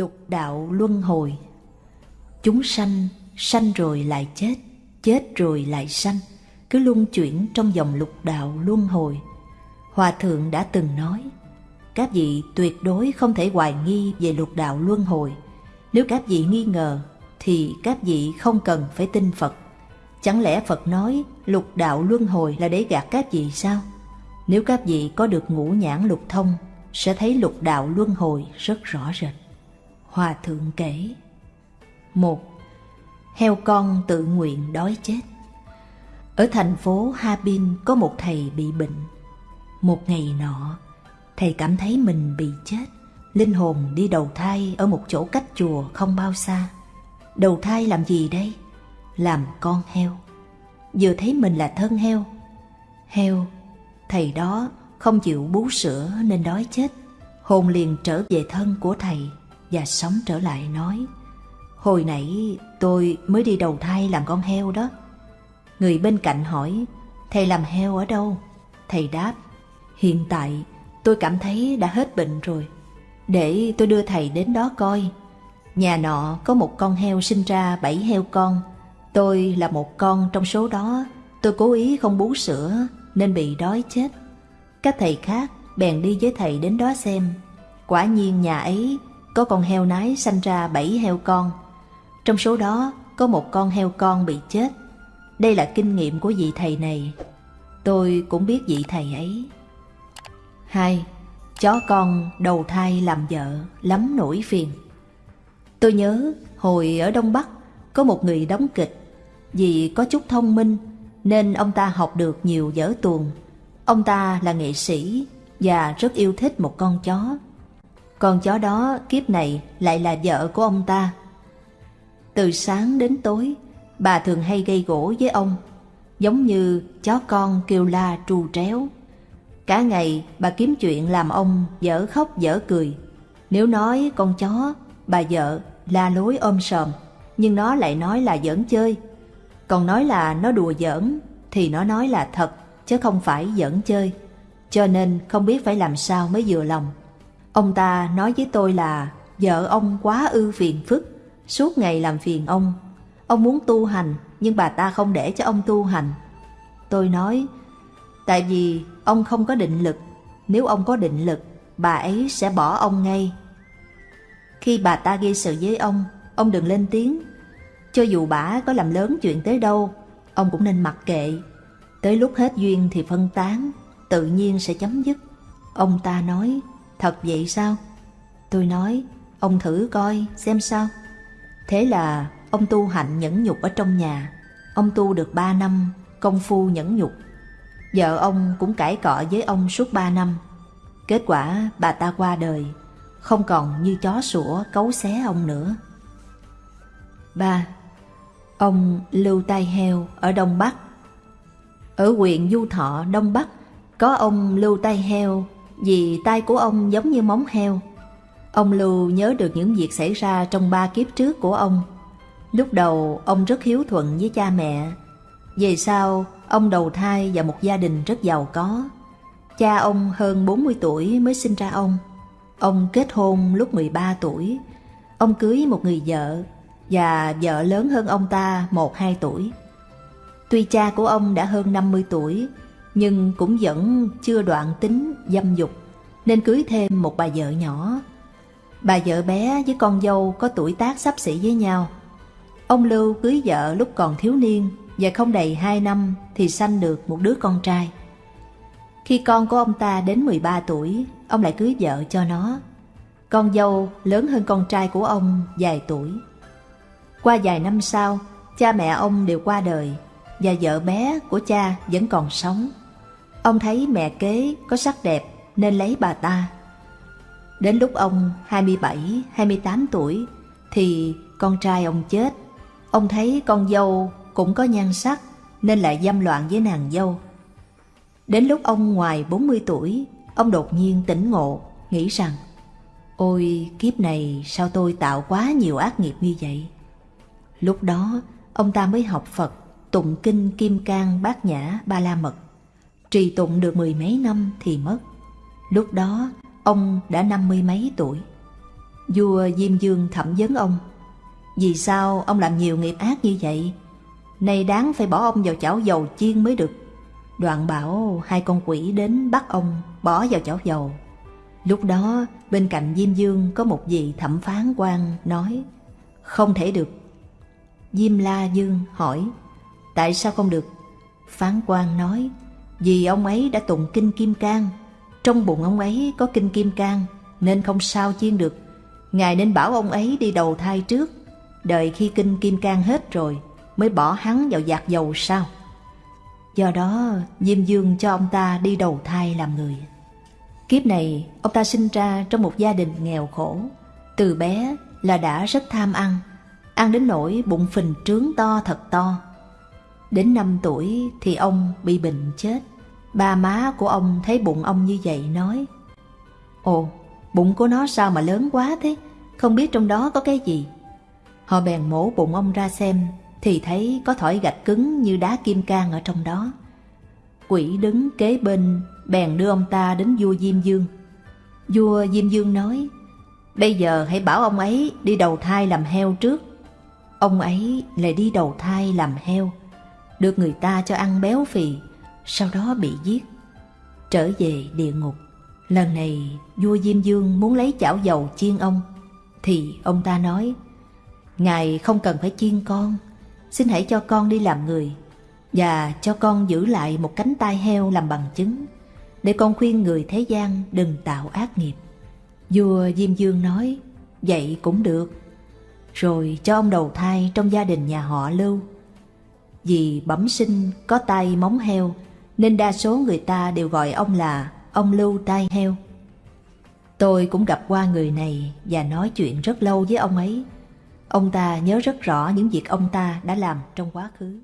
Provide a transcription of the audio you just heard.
Lục đạo luân hồi Chúng sanh, sanh rồi lại chết, chết rồi lại sanh, cứ luân chuyển trong dòng lục đạo luân hồi. Hòa thượng đã từng nói, các vị tuyệt đối không thể hoài nghi về lục đạo luân hồi. Nếu các vị nghi ngờ, thì các vị không cần phải tin Phật. Chẳng lẽ Phật nói lục đạo luân hồi là để gạt các vị sao? Nếu các vị có được ngũ nhãn lục thông, sẽ thấy lục đạo luân hồi rất rõ rệt. Hòa thượng kể. Một Heo con tự nguyện đói chết. Ở thành phố Harbin có một thầy bị bệnh. Một ngày nọ, thầy cảm thấy mình bị chết. Linh hồn đi đầu thai ở một chỗ cách chùa không bao xa. Đầu thai làm gì đây? Làm con heo. Vừa thấy mình là thân heo. Heo, thầy đó không chịu bú sữa nên đói chết. Hồn liền trở về thân của thầy và sống trở lại, nói, Hồi nãy tôi mới đi đầu thai làm con heo đó. Người bên cạnh hỏi, Thầy làm heo ở đâu? Thầy đáp, Hiện tại tôi cảm thấy đã hết bệnh rồi. Để tôi đưa thầy đến đó coi. Nhà nọ có một con heo sinh ra bảy heo con. Tôi là một con trong số đó. Tôi cố ý không bú sữa Nên bị đói chết. Các thầy khác bèn đi với thầy đến đó xem. Quả nhiên nhà ấy có con heo nái sanh ra bảy heo con. Trong số đó có một con heo con bị chết. Đây là kinh nghiệm của vị thầy này. Tôi cũng biết vị thầy ấy. Hai, chó con đầu thai làm vợ lắm nổi phiền. Tôi nhớ hồi ở Đông Bắc có một người đóng kịch. Vì có chút thông minh nên ông ta học được nhiều dở tuồng. Ông ta là nghệ sĩ và rất yêu thích một con chó. Con chó đó kiếp này lại là vợ của ông ta. Từ sáng đến tối, bà thường hay gây gỗ với ông, giống như chó con kêu la tru tréo. Cả ngày bà kiếm chuyện làm ông dở khóc dở cười. Nếu nói con chó, bà vợ la lối ôm sòm, nhưng nó lại nói là giỡn chơi. Còn nói là nó đùa giỡn, thì nó nói là thật, chứ không phải giỡn chơi. Cho nên không biết phải làm sao mới vừa lòng. Ông ta nói với tôi là vợ ông quá ư phiền phức, suốt ngày làm phiền ông. Ông muốn tu hành nhưng bà ta không để cho ông tu hành. Tôi nói, tại vì ông không có định lực, nếu ông có định lực, bà ấy sẽ bỏ ông ngay. Khi bà ta gây sự với ông, ông đừng lên tiếng. Cho dù bà có làm lớn chuyện tới đâu, ông cũng nên mặc kệ. Tới lúc hết duyên thì phân tán, tự nhiên sẽ chấm dứt. Ông ta nói, Thật vậy sao? Tôi nói, ông thử coi xem sao. Thế là ông tu hạnh nhẫn nhục ở trong nhà. Ông tu được ba năm, công phu nhẫn nhục. Vợ ông cũng cãi cọ với ông suốt ba năm. Kết quả bà ta qua đời, không còn như chó sủa cấu xé ông nữa. ba Ông Lưu Tai Heo ở Đông Bắc Ở huyện Du Thọ, Đông Bắc, có ông Lưu Tai Heo vì tay của ông giống như móng heo. Ông Lưu nhớ được những việc xảy ra trong ba kiếp trước của ông. Lúc đầu ông rất hiếu thuận với cha mẹ. Về sau, ông đầu thai vào một gia đình rất giàu có. Cha ông hơn 40 tuổi mới sinh ra ông. Ông kết hôn lúc 13 tuổi. Ông cưới một người vợ và vợ lớn hơn ông ta 1-2 tuổi. Tuy cha của ông đã hơn 50 tuổi nhưng cũng vẫn chưa đoạn tính dâm dục, nên cưới thêm một bà vợ nhỏ. Bà vợ bé với con dâu có tuổi tác sắp xỉ với nhau. Ông Lưu cưới vợ lúc còn thiếu niên và không đầy 2 năm thì sanh được một đứa con trai. Khi con của ông ta đến 13 tuổi, ông lại cưới vợ cho nó. Con dâu lớn hơn con trai của ông vài tuổi. Qua vài năm sau, cha mẹ ông đều qua đời và vợ bé của cha vẫn còn sống. Ông thấy mẹ kế có sắc đẹp nên lấy bà ta. Đến lúc ông 27, 28 tuổi thì con trai ông chết. Ông thấy con dâu cũng có nhan sắc nên lại dâm loạn với nàng dâu. Đến lúc ông ngoài 40 tuổi, ông đột nhiên tỉnh ngộ, nghĩ rằng Ôi kiếp này sao tôi tạo quá nhiều ác nghiệp như vậy? Lúc đó ông ta mới học Phật, tụng kinh Kim Cang Bát Nhã Ba La Mật trì tụng được mười mấy năm thì mất. Lúc đó, ông đã năm mươi mấy tuổi. Vua Diêm Dương thẩm vấn ông Vì sao ông làm nhiều nghiệp ác như vậy Nay đáng phải bỏ ông vào chảo dầu chiên mới được Đoạn bảo hai con quỷ đến bắt ông bỏ vào chảo dầu Lúc đó bên cạnh Diêm Dương có một vị thẩm phán quan nói Không thể được Diêm La Dương hỏi Tại sao không được? Phán quan nói vì ông ấy đã tụng kinh Kim Cang. Trong bụng ông ấy có kinh Kim Cang, Nên không sao chiên được. Ngài nên bảo ông ấy đi đầu thai trước. Đợi khi kinh Kim Cang hết rồi, Mới bỏ hắn vào giạc dầu sao. Do đó, Diêm Dương cho ông ta đi đầu thai làm người. Kiếp này, ông ta sinh ra trong một gia đình nghèo khổ. Từ bé là đã rất tham ăn. Ăn đến nỗi bụng phình trướng to thật to. Đến năm tuổi thì ông bị bệnh chết. Ba má của ông thấy bụng ông như vậy nói Ồ, bụng của nó sao mà lớn quá thế? Không biết trong đó có cái gì. Họ bèn mổ bụng ông ra xem Thì thấy có thỏi gạch cứng như đá kim cang ở trong đó. Quỷ đứng kế bên Bèn đưa ông ta đến vua Diêm Dương. Vua Diêm Dương nói Bây giờ hãy bảo ông ấy đi đầu thai làm heo trước. Ông ấy lại đi đầu thai làm heo. Được người ta cho ăn béo phì, Sau đó bị giết, Trở về địa ngục. Lần này, vua Diêm Dương muốn lấy chảo dầu chiên ông, Thì ông ta nói, Ngài không cần phải chiên con, Xin hãy cho con đi làm người, Và cho con giữ lại một cánh tay heo làm bằng chứng, Để con khuyên người thế gian đừng tạo ác nghiệp. Vua Diêm Dương nói, Vậy cũng được. Rồi cho ông đầu thai trong gia đình nhà họ Lưu. Vì bẩm sinh có tay móng heo, Nên đa số người ta đều gọi ông là ông Lưu tai heo. Tôi cũng gặp qua người này và nói chuyện rất lâu với ông ấy. Ông ta nhớ rất rõ những việc ông ta đã làm trong quá khứ.